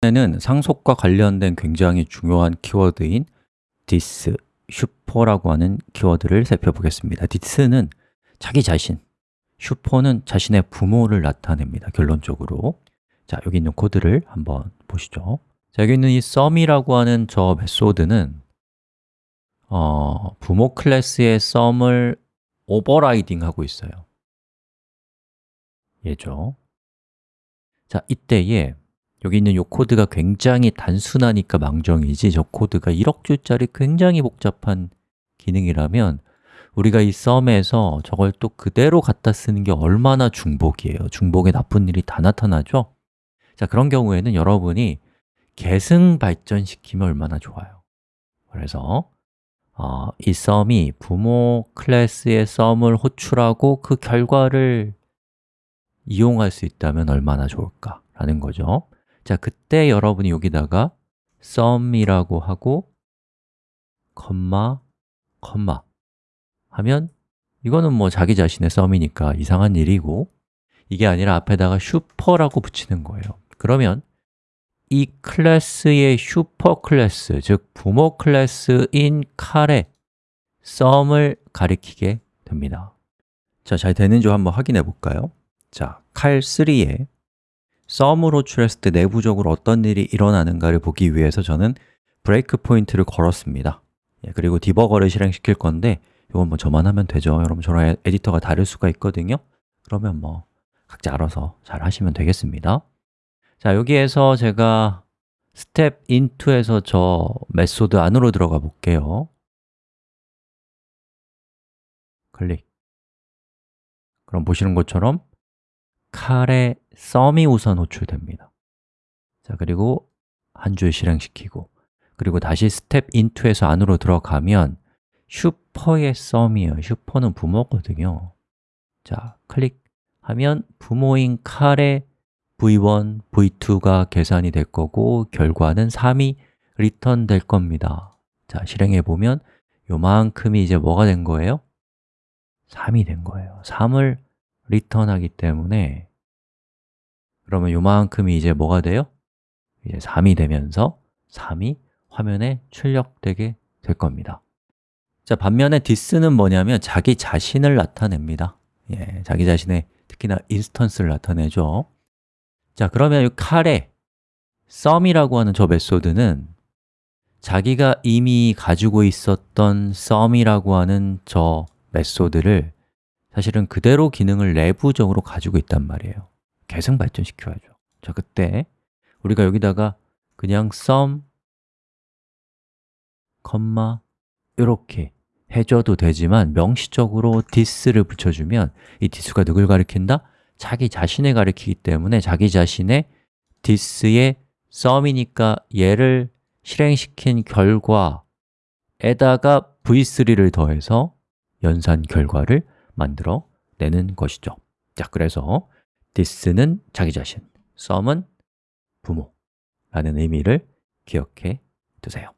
는 상속과 관련된 굉장히 중요한 키워드인 this, super라고 하는 키워드를 살펴보겠습니다. this는 자기 자신, super는 자신의 부모를 나타냅니다 결론적으로. 자, 여기 있는 코드를 한번 보시죠. 자, 여기 있는 이 sum이라고 하는 저 method는 어, 부모 클래스의 sum을 overriding 하고 있어요. 얘죠? 자, 이때에 여기 있는 이 코드가 굉장히 단순하니까 망정이지 저 코드가 1억 줄짜리 굉장히 복잡한 기능이라면 우리가 이 썸에서 저걸 또 그대로 갖다 쓰는 게 얼마나 중복이에요. 중복에 나쁜 일이 다 나타나죠? 자, 그런 경우에는 여러분이 계승 발전시키면 얼마나 좋아요. 그래서 어, 이 썸이 부모 클래스의 썸을 호출하고 그 결과를 이용할 수 있다면 얼마나 좋을까 라는 거죠 자, 그때 여러분이 여기다가 sum이라고 하고 컴마, 컴마 하면 이거는 뭐 자기 자신의 sum이니까 이상한 일이고 이게 아니라 앞에다가 super라고 붙이는 거예요 그러면 이 클래스의 슈퍼 클래스, 즉 부모 클래스인 칼의 sum을 가리키게 됩니다 자, 잘 되는지 한번 확인해 볼까요? 자, 칼3에 썸을 호출했을 때 내부적으로 어떤 일이 일어나는가를 보기 위해서 저는 포인트를 걸었습니다. 예, 그리고 debugger를 실행시킬 건데 이건 뭐 저만 하면 되죠. 여러분 저랑 에디터가 다를 수가 있거든요. 그러면 뭐 각자 알아서 잘 하시면 되겠습니다. 자, 여기에서 제가 step into에서 저 method 안으로 들어가 볼게요. 클릭. 그럼 보시는 것처럼 칼의 썸이 우선 호출됩니다. 자, 그리고 한 줄 실행시키고 그리고 다시 step into에서 안으로 들어가면 super의 sum이에요. super는 부모거든요. 자, 클릭하면 부모인 칼의 v1, v2가 계산이 될 거고 결과는 3이 리턴 될 겁니다. 자, 실행해 보면 요만큼이 이제 뭐가 된 거예요? 3이 된 거예요. 3을 리턴하기 때문에 그러면 요만큼이 이제 뭐가 돼요? 이제 3이 되면서 3이 화면에 출력되게 될 겁니다. 자, 반면에 this는 뭐냐면 자기 자신을 나타냅니다. 예, 자기 자신의 특히나 인스턴스를 나타내죠. 자, 그러면 이 칼에 sum이라고 하는 저 메소드는 자기가 이미 가지고 있었던 sum이라고 하는 저 메소드를 사실은 그대로 기능을 내부적으로 가지고 있단 말이에요 계속 발전시켜야죠 자, 그때 우리가 여기다가 그냥 sum, 컴마 이렇게 해줘도 되지만 명시적으로 this를 붙여주면 이 this가 누굴 가리킨다? 자기 자신을 가리키기 때문에 자기 자신의 this의 sum이니까 얘를 실행시킨 결과에다가 v3를 더해서 연산 결과를 만들어 내는 것이죠 자, 그래서 this는 자기 자신, sum은 부모 라는 의미를 기억해 두세요